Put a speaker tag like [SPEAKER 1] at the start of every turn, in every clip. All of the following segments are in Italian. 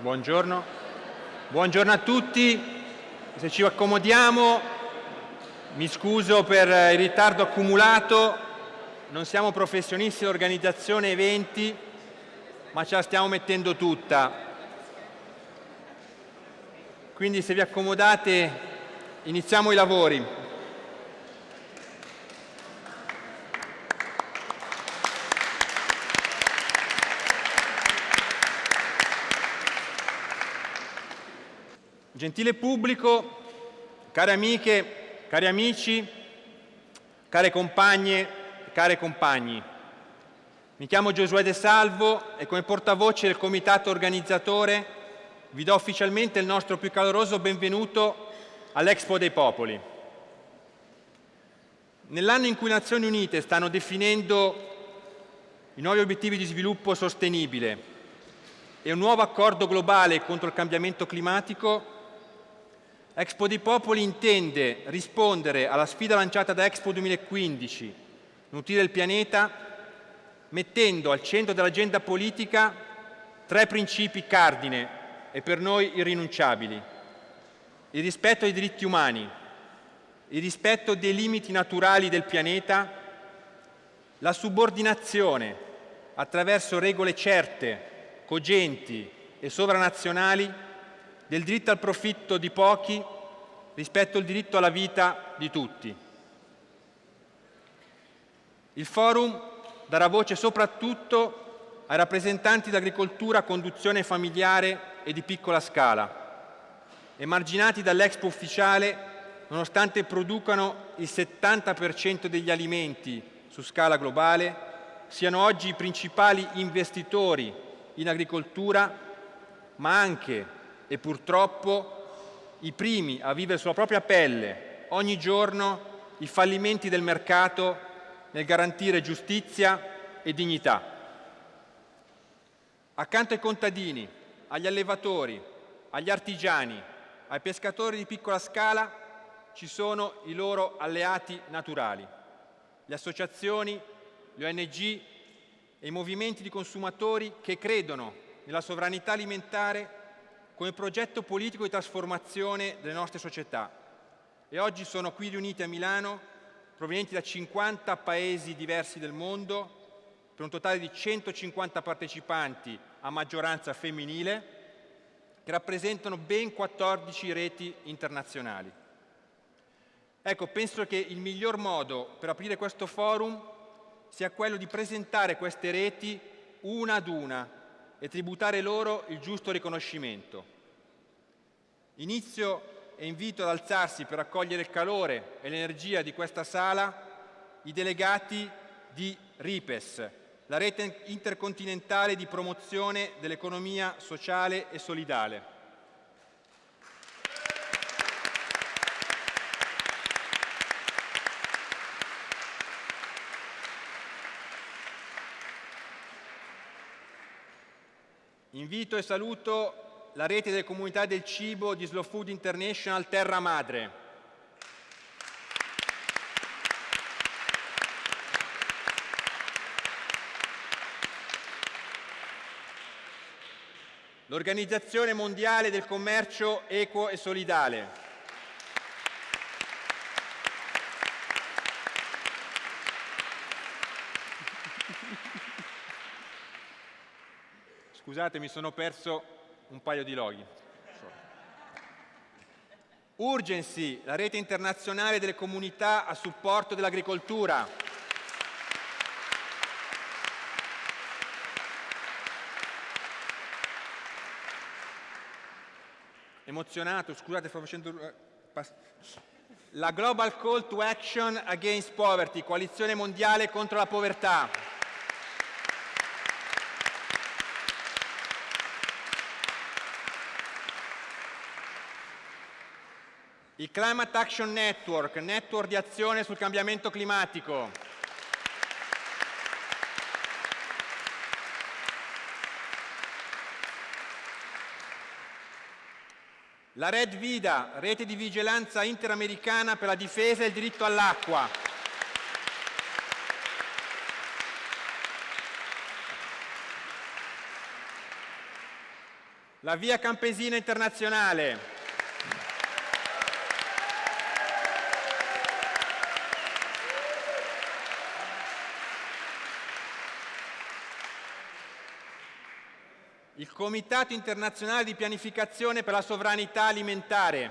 [SPEAKER 1] Buongiorno. Buongiorno a tutti. Se ci accomodiamo, mi scuso per il ritardo accumulato, non siamo professionisti dell'organizzazione eventi, ma ce la stiamo mettendo tutta. Quindi se vi accomodate iniziamo i lavori. Gentile pubblico, care amiche, cari amici, care compagne, care compagni, mi chiamo Giosuè De Salvo e come portavoce del comitato organizzatore vi do ufficialmente il nostro più caloroso benvenuto all'Expo dei Popoli. Nell'anno in cui le Nazioni Unite stanno definendo i nuovi obiettivi di sviluppo sostenibile e un nuovo accordo globale contro il cambiamento climatico, Expo dei Popoli intende rispondere alla sfida lanciata da Expo 2015, nutrire il pianeta, mettendo al centro dell'agenda politica tre principi cardine e per noi irrinunciabili. Il rispetto ai diritti umani, il rispetto dei limiti naturali del pianeta, la subordinazione attraverso regole certe, cogenti e sovranazionali del diritto al profitto di pochi rispetto al diritto alla vita di tutti. Il forum darà voce soprattutto ai rappresentanti dell'agricoltura a conduzione familiare e di piccola scala, emarginati dall'Expo ufficiale nonostante producano il 70% degli alimenti su scala globale, siano oggi i principali investitori in agricoltura, ma anche e purtroppo i primi a vivere sulla propria pelle ogni giorno i fallimenti del mercato nel garantire giustizia e dignità. Accanto ai contadini, agli allevatori, agli artigiani, ai pescatori di piccola scala ci sono i loro alleati naturali, le associazioni, le ONG e i movimenti di consumatori che credono nella sovranità alimentare come progetto politico di trasformazione delle nostre società e oggi sono qui riuniti a Milano provenienti da 50 paesi diversi del mondo per un totale di 150 partecipanti a maggioranza femminile che rappresentano ben 14 reti internazionali. Ecco, penso che il miglior modo per aprire questo forum sia quello di presentare queste reti una ad una e tributare loro il giusto riconoscimento. Inizio e invito ad alzarsi per accogliere il calore e l'energia di questa sala i delegati di RIPES, la rete intercontinentale di promozione dell'economia sociale e solidale. Invito e saluto la rete delle comunità del cibo di Slow Food International Terra Madre. L'Organizzazione Mondiale del Commercio Equo e Solidale. Scusate, mi sono perso un paio di loghi. Urgency, la rete internazionale delle comunità a supporto dell'agricoltura. Emozionato, scusate, sto facendo... Eh, la Global Call to Action Against Poverty, coalizione mondiale contro la povertà. Il Climate Action Network, network di azione sul cambiamento climatico. La Red Vida, rete di vigilanza interamericana per la difesa e il diritto all'acqua. La Via Campesina Internazionale. Il Comitato Internazionale di Pianificazione per la Sovranità Alimentare.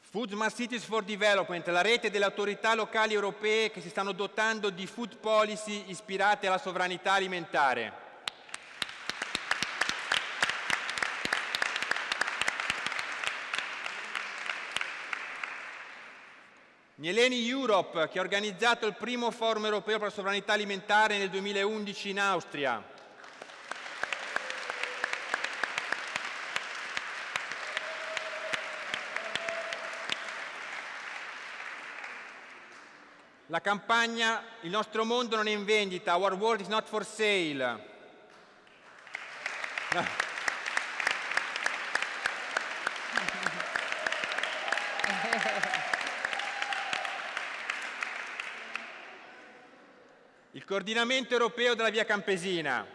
[SPEAKER 1] Food Smart Cities for Development, la rete delle autorità locali europee che si stanno dotando di food policy ispirate alla sovranità alimentare. Mieleni Europe, che ha organizzato il primo forum europeo per la sovranità alimentare nel 2011 in Austria. La campagna Il nostro mondo non è in vendita, Our world is not for sale. Coordinamento europeo della via Campesina.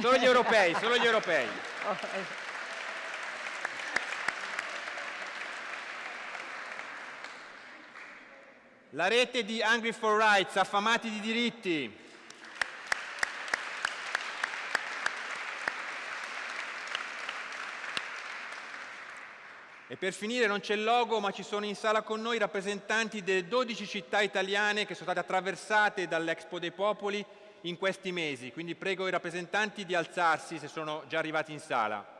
[SPEAKER 1] Solo gli europei, solo gli europei. La rete di Hungry for Rights, affamati di diritti. E per finire non c'è il logo, ma ci sono in sala con noi rappresentanti delle 12 città italiane che sono state attraversate dall'Expo dei Popoli in questi mesi. Quindi prego i rappresentanti di alzarsi se sono già arrivati in sala.